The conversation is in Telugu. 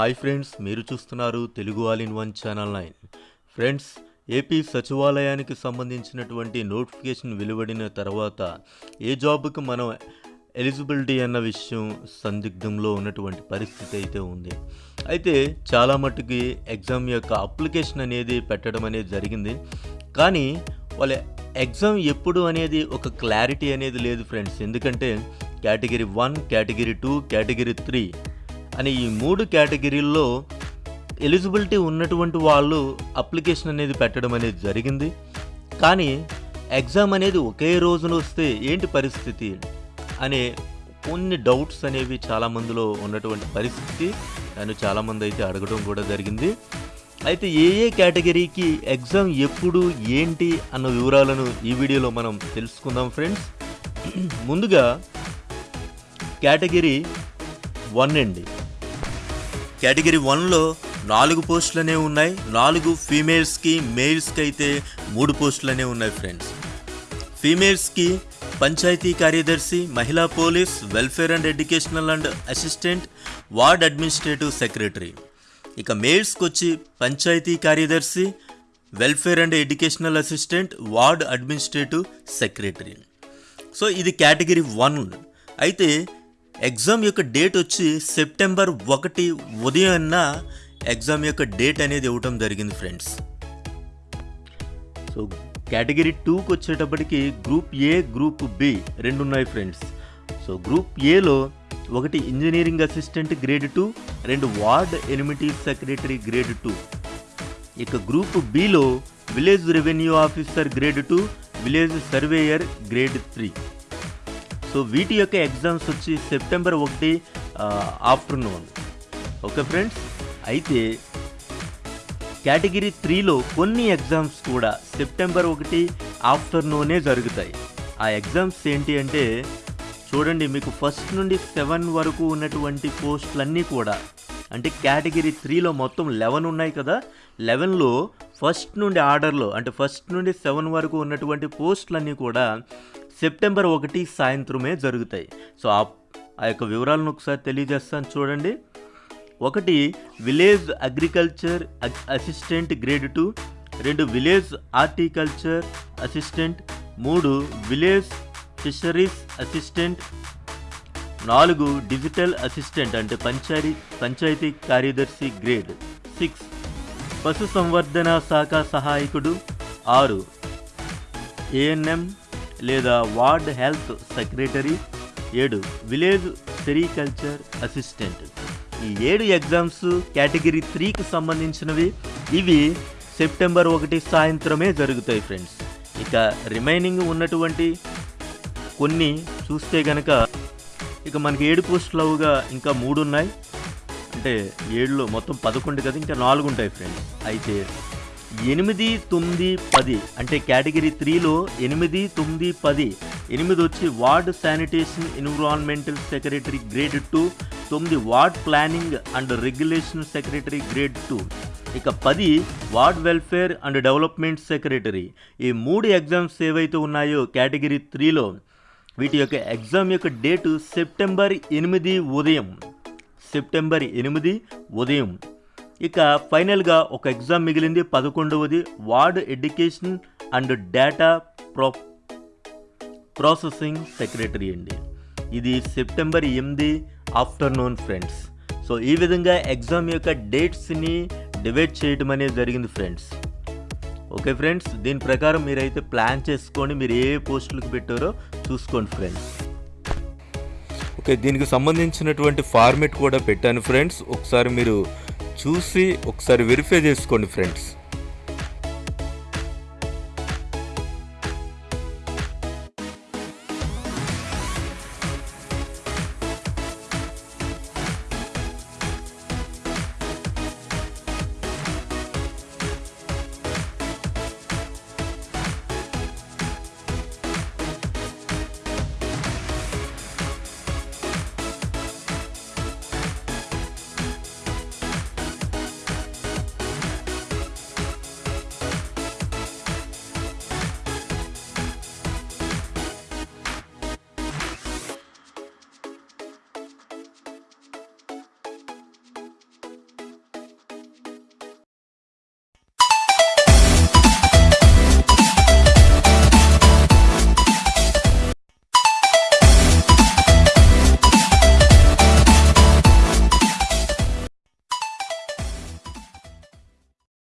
హాయ్ ఫ్రెండ్స్ మీరు చూస్తున్నారు Telugu all in one channel nine. Friends AP సచివాలయానికి సంబంధించినటువంటి నోటిఫికేషన్ వెలువడిన తర్వాత ఏ జాబ్కి మనం ఎలిజిబిలిటీ అన్న విషయం సందిగ్ధంలో ఉన్నటువంటి పరిస్థితి అయితే ఉంది. అయితే చాలా మట్టుకి ఎగ్జామ్ యొక్క అప్లికేషన్ అనేది పెట్టడం అనేది జరిగింది. కానీ వాళ్ళ ఎగ్జామ్ ఎప్పుడు అనేది ఒక క్లారిటీ అనేది లేదు ఫ్రెండ్స్. ఎందుకంటే category one category two category three అని ఈ మూడు కేటగిరీల్లో ఎలిజిబిలిటీ ఉన్నటువంటి వాళ్ళు అప్లికేషన్ అనేది పెట్టడం అనేది జరిగింది. కానీ ఎగ్జామ్ అనేది ఒకే రోజున వస్తే ఏంటి పరిస్థితి అనే కొన్ని డౌట్స్ అనేవి చాలా మందిలో ఉన్నటువంటి పరిస్థితి నన్ను చాలామంది అయితే అడగడం కూడా జరిగింది. అయితే ఏ ఏ కేటగిరీకి ఎగ్జామ్ ఎప్పుడు ఏంటి అన్న వివరాలను ఈ వీడియోలో మనం తెలుసుకుందాం ఫ్రెండ్స్. ముందుగా కేటగిరీ వన్ అండి. కేటగిరీ వన్లో నాలుగు పోస్టులనే ఉన్నాయి. నాలుగు ఫీమేల్స్కి మేల్స్కి అయితే మూడు పోస్టులనే ఉన్నాయి ఫ్రెండ్స్. ఫీమేల్స్కి పంచాయతీ కార్యదర్శి మహిళా police welfare and educational and assistant ward administrative secretary. ఇక మేల్స్కి వచ్చి పంచాయతీ కార్యదర్శి welfare and educational assistant ward administrative secretary. So ఇది కేటగిరీ వన్. అయితే ఎగ్జామ్ యొక్క డేట్ వచ్చి సెప్టెంబర్ ఒకటి ఉదయాన్న ఎగ్జామ్ యొక్క డేట్ అనేది ఇవ్వటం జరిగింది ఫ్రెండ్స్. సో కేటగిరీ టూకి వచ్చేటప్పటికి గ్రూప్ ఏ గ్రూప్ బి రెండు ఉన్నాయి ఫ్రెండ్స్. సో గ్రూప్ ఏలో ఒకటి ఇంజనీరింగ్ అసిస్టెంట్ గ్రేడ్ టూ రెండు ward amenity secretary grade two. ఇక group below village revenue officer grade two village surveyor grade three. So వీటి యొక్క ఎగ్జామ్స్ వచ్చి సెప్టెంబర్ ఒకటి ఆఫ్టర్నూన్. Okay friends? అయితే కేటగిరీ త్రీలో కొన్ని ఎగ్జామ్స్ కూడా సెప్టెంబర్ ఒకటి ఆఫ్టర్నూనే జరుగుతాయి. ఆ ఎగ్జామ్స్ ఏంటి అంటే చూడండి మీకు ఫస్ట్ నుండి సెవెన్ వరకు ఉన్నటువంటి పోస్టులన్నీ కూడా అంటే కేటగిరీ త్రీలో మొత్తం లెవెన్ ఉన్నాయి కదా లెవెన్లో ఫస్ట్ నుండి ఆర్డర్లో అంటే ఫస్ట్ నుండి సెవెన్ వరకు ఉన్నటువంటి పోస్టులన్నీ కూడా సెప్టెంబర్ ఒకటి సాయంత్రమే జరుగుతాయి. సో ఆ ఆ యొక్క వివరాలను ఒకసారి తెలియజేస్తాను చూడండి. ఒకటి village agriculture assistant grade two రెండు విలేజ్ హార్టికల్చర్ అసిస్టెంట్ మూడు విలేజ్ ఫిషరీస్ అసిస్టెంట్ నాలుగు డిజిటల్ అసిస్టెంట్ అంటే పంచాయతీ పంచాయతీ కార్యదర్శి గ్రేడ్. సిక్స్ పశు సంవర్ధన శాఖ సహాయకుడు. ఆరు ఏఎన్ఎం లేదా వార్డ్ హెల్త్ సెక్రటరీ. ఏడు విలేజ్ సెరికల్చర్ అసిస్టెంట్. ఈ ఏడు ఎగ్జామ్స్ కేటగిరీ త్రీకి సంబంధించినవి. ఇవి సెప్టెంబర్ ఒకటి సాయంత్రమే జరుగుతాయి ఫ్రెండ్స్. ఇక రిమైనింగ్ ఉన్నటువంటి కొన్ని చూస్తే గనక ఇక మనకి ఏడు పోస్టులవుగా ఇంకా మూడు ఉన్నాయి అంటే ఏడులో మొత్తం పదకొండు కదా ఇంకా నాలుగు ఉంటాయి ఫ్రెండ్స్ అయితే ఎనిమిది తొమ్మిది పది అంటే కేటగిరీ త్రీలో ఎనిమిది తొమ్మిది పది ఎనిమిది వచ్చి ward sanitation environmental secretary grade two తొమ్మిది ward planning and regulation secretary grade two. ఇక పది ward welfare and development secretary. ఈ మూడు ఎగ్జామ్స్ ఏవైతే ఉన్నాయో కేటగిరీ త్రీలో వీటి యొక్క ఎగ్జామ్ యొక్క డేటు సెప్టెంబర్ ఎనిమిది ఉదయం. సెప్టెంబర్ ఎనిమిది ఉదయం. ఇక ఫైనల్గా ఒక ఎగ్జామ్ మిగిలింది పదకొండవది ward education and data pro processing secretary అండి. ఇది సెప్టెంబర్ ఎనిమిది ఆఫ్టర్నూన్ ఫ్రెండ్స్. సో ఈ విధంగా ఎగ్జామ్ యొక్క డేట్స్ని డివైడ్ చేయడం అనేది జరిగింది ఫ్రెండ్స్. ఓకే ఫ్రెండ్స్ దీని ప్రకారం మీరైతే ప్లాన్ చేసుకొని మీరు ఏ పోస్టులకు పెట్టారో చూసుకోండి ఫ్రెండ్స్. ఓకే దీనికి సంబంధించినటువంటి ఫార్మెట్ కూడా పెట్టాను ఫ్రెండ్స్. ఒకసారి మీరు చూసి ఒకసారి వెరిఫై చేసుకోండి ఫ్రెండ్స్.